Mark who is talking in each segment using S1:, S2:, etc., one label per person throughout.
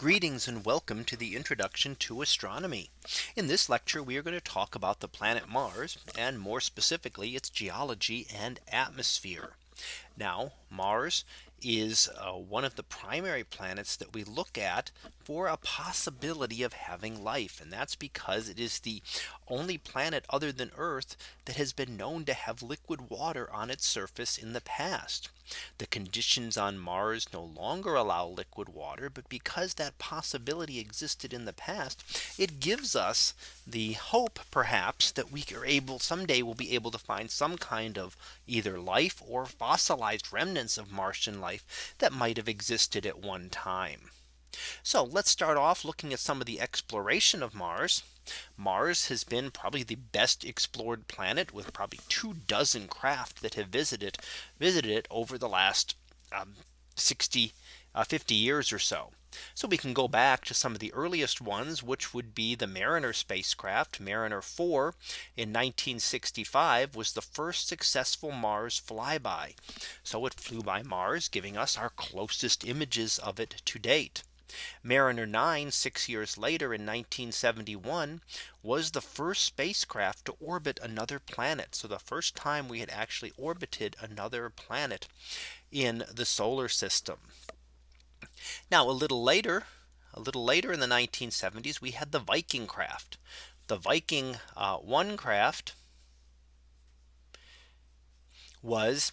S1: Greetings and welcome to the introduction to astronomy. In this lecture, we are going to talk about the planet Mars and more specifically its geology and atmosphere. Now Mars is uh, one of the primary planets that we look at for a possibility of having life. And that's because it is the only planet other than Earth that has been known to have liquid water on its surface in the past. The conditions on Mars no longer allow liquid water. But because that possibility existed in the past, it gives us the hope perhaps that we are able someday we'll be able to find some kind of either life or fossilized remnants of Martian life that might have existed at one time. So let's start off looking at some of the exploration of Mars. Mars has been probably the best explored planet with probably two dozen craft that have visited visited it over the last um, 60 uh, 50 years or so. So we can go back to some of the earliest ones, which would be the Mariner spacecraft Mariner 4 in 1965 was the first successful Mars flyby. So it flew by Mars, giving us our closest images of it to date. Mariner 9 six years later in 1971 was the first spacecraft to orbit another planet. So the first time we had actually orbited another planet in the solar system. Now a little later, a little later in the 1970s, we had the Viking craft. The Viking uh, 1 craft was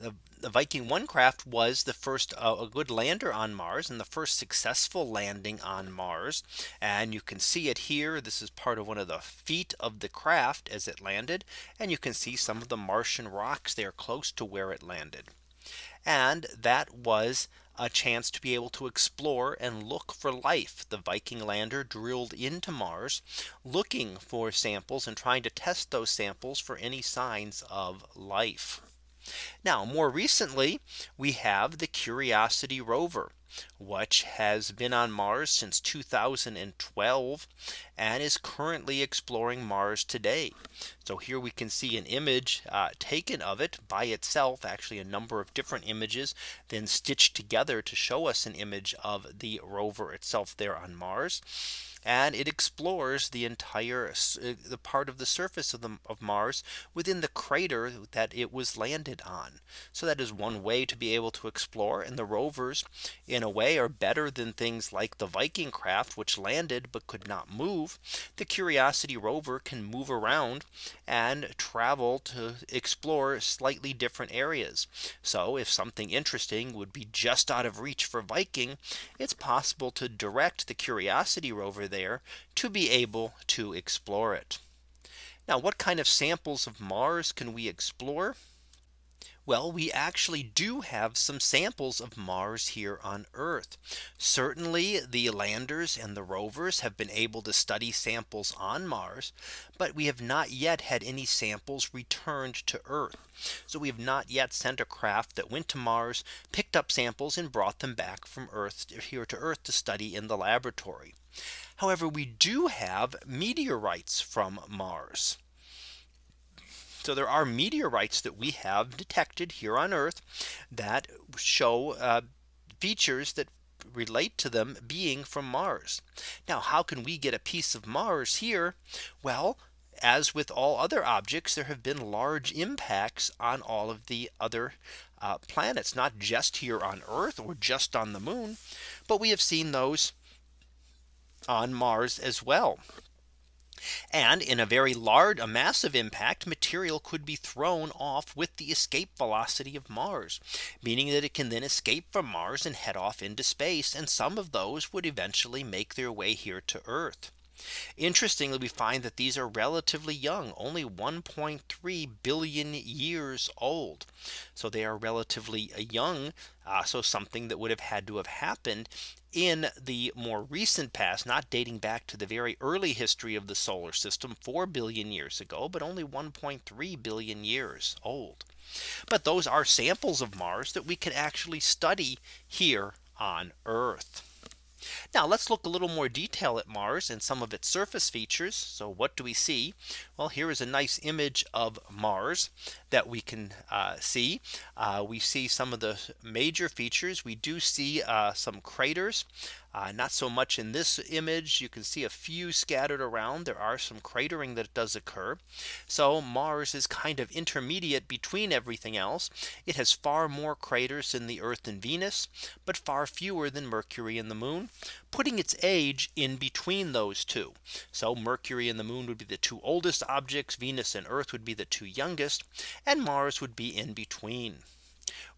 S1: the, the Viking 1 craft was the first uh, a good lander on Mars and the first successful landing on Mars. And you can see it here. This is part of one of the feet of the craft as it landed. And you can see some of the Martian rocks there close to where it landed. And that was a chance to be able to explore and look for life. The Viking lander drilled into Mars looking for samples and trying to test those samples for any signs of life. Now more recently, we have the Curiosity rover, which has been on Mars since 2012 and is currently exploring Mars today. So here we can see an image uh, taken of it by itself actually a number of different images then stitched together to show us an image of the rover itself there on Mars and it explores the entire uh, the part of the surface of the of Mars within the crater that it was landed on. So that is one way to be able to explore and the rovers in a way are better than things like the Viking craft which landed but could not move. The Curiosity rover can move around and travel to explore slightly different areas. So if something interesting would be just out of reach for Viking, it's possible to direct the Curiosity rover there to be able to explore it. Now what kind of samples of Mars can we explore? Well, we actually do have some samples of Mars here on Earth. Certainly the landers and the rovers have been able to study samples on Mars. But we have not yet had any samples returned to Earth. So we have not yet sent a craft that went to Mars, picked up samples and brought them back from Earth here to Earth to study in the laboratory. However, we do have meteorites from Mars. So there are meteorites that we have detected here on Earth that show uh, features that relate to them being from Mars. Now how can we get a piece of Mars here? Well, as with all other objects, there have been large impacts on all of the other uh, planets, not just here on Earth or just on the moon, but we have seen those on Mars as well. And in a very large a massive impact material could be thrown off with the escape velocity of Mars, meaning that it can then escape from Mars and head off into space. And some of those would eventually make their way here to Earth. Interestingly, we find that these are relatively young, only 1.3 billion years old. So they are relatively young. Uh, so something that would have had to have happened in the more recent past, not dating back to the very early history of the solar system 4 billion years ago, but only 1.3 billion years old. But those are samples of Mars that we can actually study here on Earth. Now let's look a little more detail at Mars and some of its surface features. So what do we see? Well, here is a nice image of Mars that we can uh, see. Uh, we see some of the major features. We do see uh, some craters. Uh, not so much in this image. You can see a few scattered around. There are some cratering that does occur. So Mars is kind of intermediate between everything else. It has far more craters than the Earth and Venus, but far fewer than Mercury and the moon, putting its age in between those two. So Mercury and the moon would be the two oldest objects. Venus and Earth would be the two youngest and Mars would be in between.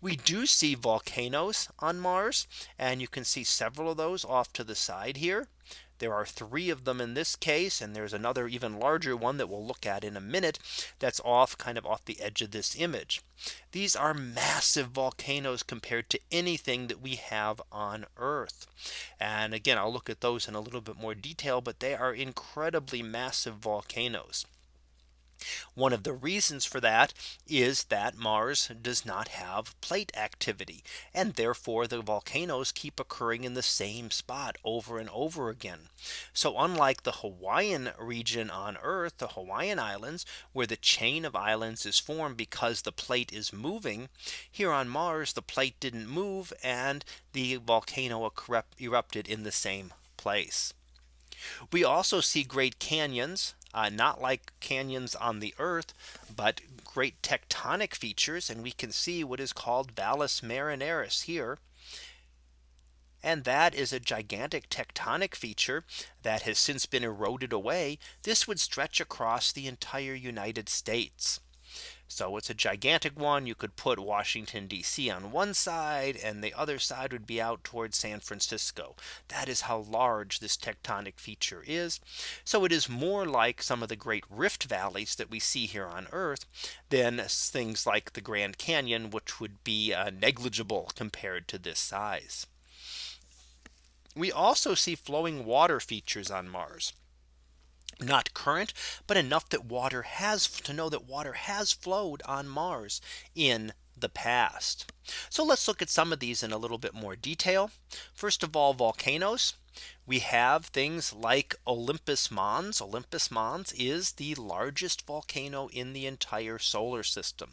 S1: We do see volcanoes on Mars and you can see several of those off to the side here. There are three of them in this case and there's another even larger one that we'll look at in a minute that's off kind of off the edge of this image. These are massive volcanoes compared to anything that we have on Earth. And again, I'll look at those in a little bit more detail, but they are incredibly massive volcanoes. One of the reasons for that is that Mars does not have plate activity and therefore the volcanoes keep occurring in the same spot over and over again. So unlike the Hawaiian region on Earth, the Hawaiian Islands, where the chain of islands is formed because the plate is moving, here on Mars, the plate didn't move and the volcano erupted in the same place. We also see great canyons uh, not like canyons on the earth, but great tectonic features. And we can see what is called Valles Marineris here. And that is a gigantic tectonic feature that has since been eroded away. This would stretch across the entire United States. So it's a gigantic one. You could put Washington DC on one side and the other side would be out towards San Francisco. That is how large this tectonic feature is. So it is more like some of the great rift valleys that we see here on Earth than things like the Grand Canyon, which would be uh, negligible compared to this size. We also see flowing water features on Mars not current, but enough that water has to know that water has flowed on Mars in the past. So let's look at some of these in a little bit more detail. First of all, volcanoes. We have things like Olympus Mons. Olympus Mons is the largest volcano in the entire solar system.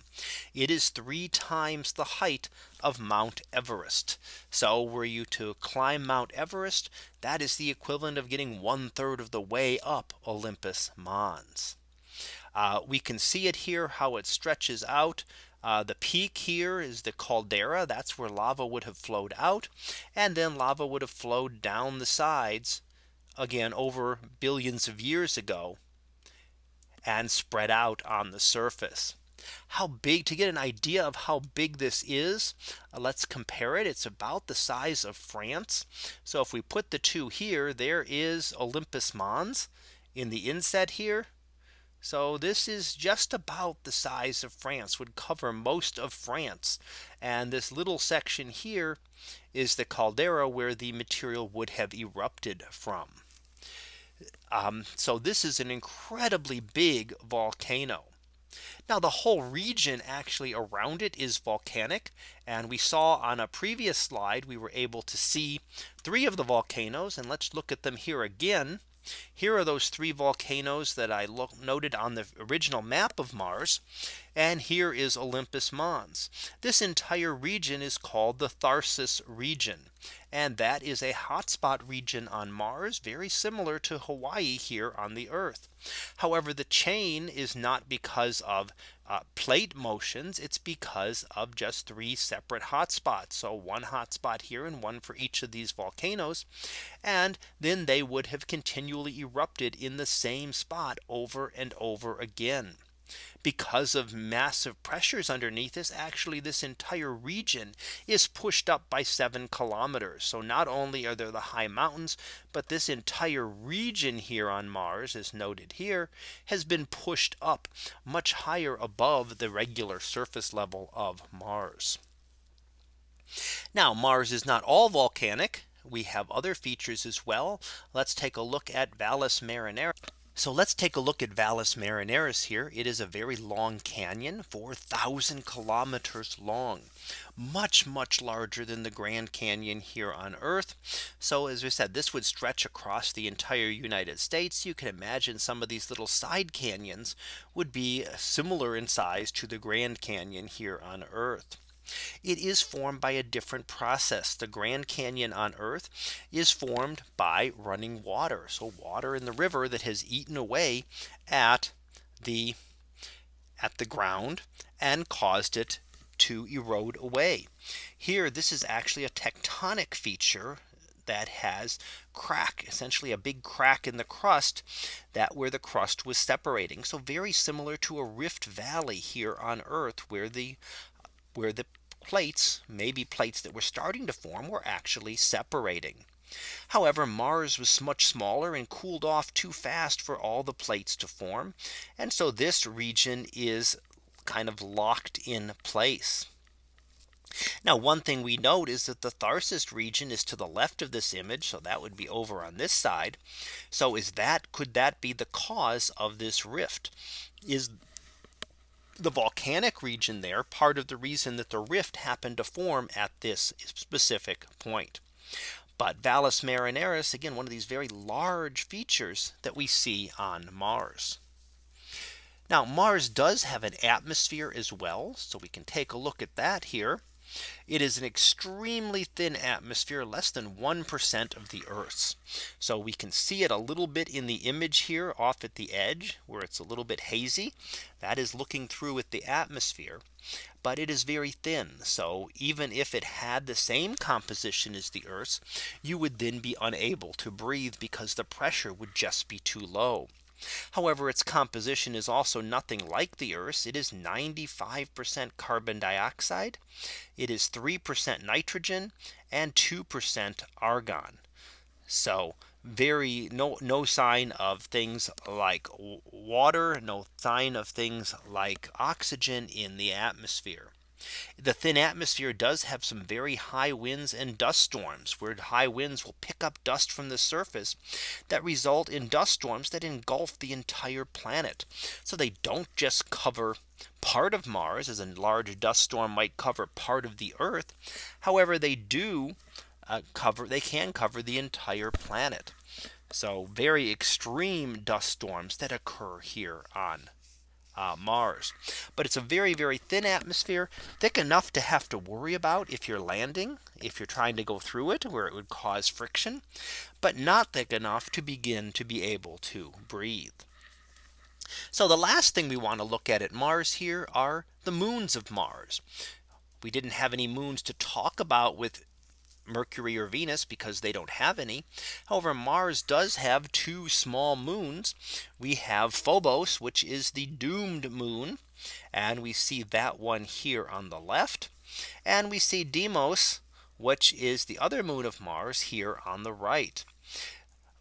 S1: It is three times the height of Mount Everest. So were you to climb Mount Everest, that is the equivalent of getting one third of the way up Olympus Mons. Uh, we can see it here how it stretches out uh, the peak here is the caldera. That's where lava would have flowed out. And then lava would have flowed down the sides again over billions of years ago and spread out on the surface. How big to get an idea of how big this is. Uh, let's compare it. It's about the size of France. So if we put the two here, there is Olympus Mons in the inset here. So this is just about the size of France would cover most of France. And this little section here is the caldera where the material would have erupted from. Um, so this is an incredibly big volcano. Now the whole region actually around it is volcanic. And we saw on a previous slide, we were able to see three of the volcanoes. And let's look at them here again. Here are those three volcanoes that I noted on the original map of Mars. And here is Olympus Mons. This entire region is called the Tharsis region. And that is a hotspot region on Mars, very similar to Hawaii here on the Earth. However, the chain is not because of uh, plate motions, it's because of just three separate hotspots. So one hotspot here and one for each of these volcanoes. And then they would have continually erupted in the same spot over and over again because of massive pressures underneath this actually this entire region is pushed up by seven kilometers. So not only are there the high mountains, but this entire region here on Mars as noted here has been pushed up much higher above the regular surface level of Mars. Now Mars is not all volcanic. We have other features as well. Let's take a look at Valles Marineris. So let's take a look at Valles Marineris here. It is a very long canyon, 4000 kilometers long, much, much larger than the Grand Canyon here on Earth. So as we said, this would stretch across the entire United States. You can imagine some of these little side canyons would be similar in size to the Grand Canyon here on Earth. It is formed by a different process. The Grand Canyon on Earth is formed by running water. So water in the river that has eaten away at the at the ground and caused it to erode away. Here this is actually a tectonic feature that has crack essentially a big crack in the crust that where the crust was separating. So very similar to a rift valley here on Earth where the where the plates, maybe plates that were starting to form were actually separating. However, Mars was much smaller and cooled off too fast for all the plates to form. And so this region is kind of locked in place. Now one thing we note is that the Tharsis region is to the left of this image. So that would be over on this side. So is that could that be the cause of this rift? Is the volcanic region there part of the reason that the rift happened to form at this specific point. But Valles Marineris again one of these very large features that we see on Mars. Now Mars does have an atmosphere as well. So we can take a look at that here. It is an extremely thin atmosphere less than 1% of the Earth's. So we can see it a little bit in the image here off at the edge where it's a little bit hazy. That is looking through at the atmosphere. But it is very thin. So even if it had the same composition as the Earth's, you would then be unable to breathe because the pressure would just be too low. However, its composition is also nothing like the Earth's. It is 95% carbon dioxide. It is 3% nitrogen and 2% argon. So very no no sign of things like water, no sign of things like oxygen in the atmosphere. The thin atmosphere does have some very high winds and dust storms where high winds will pick up dust from the surface that result in dust storms that engulf the entire planet. So they don't just cover part of Mars as a large dust storm might cover part of the Earth. However, they do uh, cover they can cover the entire planet. So very extreme dust storms that occur here on uh, Mars. But it's a very, very thin atmosphere, thick enough to have to worry about if you're landing, if you're trying to go through it, where it would cause friction, but not thick enough to begin to be able to breathe. So the last thing we want to look at at Mars here are the moons of Mars. We didn't have any moons to talk about with Mercury or Venus because they don't have any. However, Mars does have two small moons. We have Phobos, which is the doomed moon. And we see that one here on the left. And we see Deimos, which is the other moon of Mars here on the right.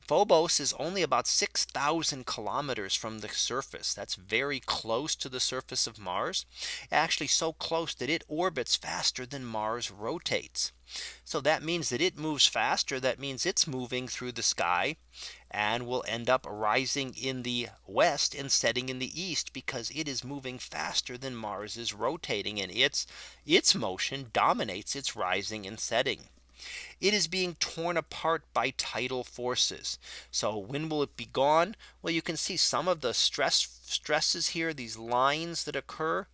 S1: Phobos is only about 6000 kilometers from the surface. That's very close to the surface of Mars. Actually so close that it orbits faster than Mars rotates. So that means that it moves faster. That means it's moving through the sky and will end up rising in the west and setting in the east because it is moving faster than Mars is rotating and its its motion dominates its rising and setting it is being torn apart by tidal forces. So when will it be gone? Well, you can see some of the stress stresses here, these lines that occur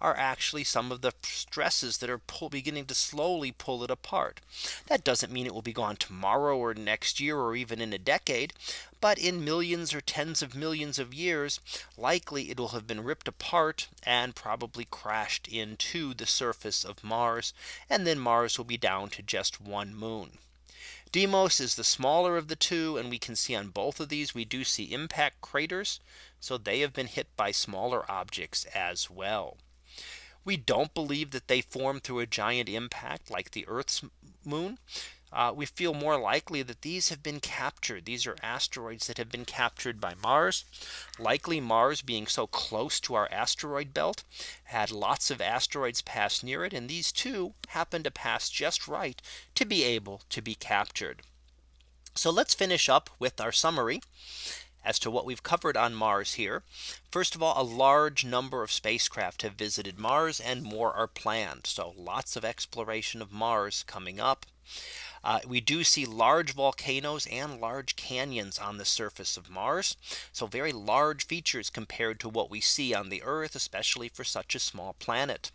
S1: are actually some of the stresses that are pull, beginning to slowly pull it apart. That doesn't mean it will be gone tomorrow or next year or even in a decade. But in millions or tens of millions of years, likely it will have been ripped apart and probably crashed into the surface of Mars. And then Mars will be down to just one moon. Deimos is the smaller of the two and we can see on both of these we do see impact craters. So they have been hit by smaller objects as well. We don't believe that they form through a giant impact like the Earth's moon. Uh, we feel more likely that these have been captured. These are asteroids that have been captured by Mars. Likely Mars being so close to our asteroid belt had lots of asteroids pass near it. And these two happen to pass just right to be able to be captured. So let's finish up with our summary. As to what we've covered on Mars here. First of all, a large number of spacecraft have visited Mars and more are planned. So lots of exploration of Mars coming up. Uh, we do see large volcanoes and large canyons on the surface of Mars. So very large features compared to what we see on the Earth, especially for such a small planet.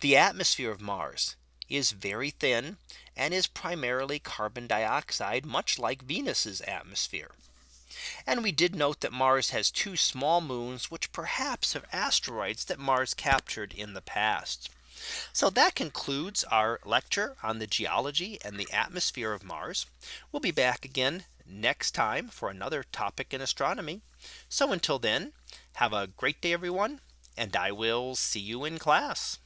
S1: The atmosphere of Mars is very thin and is primarily carbon dioxide, much like Venus's atmosphere. And we did note that Mars has two small moons, which perhaps are asteroids that Mars captured in the past. So that concludes our lecture on the geology and the atmosphere of Mars. We'll be back again next time for another topic in astronomy. So until then, have a great day, everyone, and I will see you in class.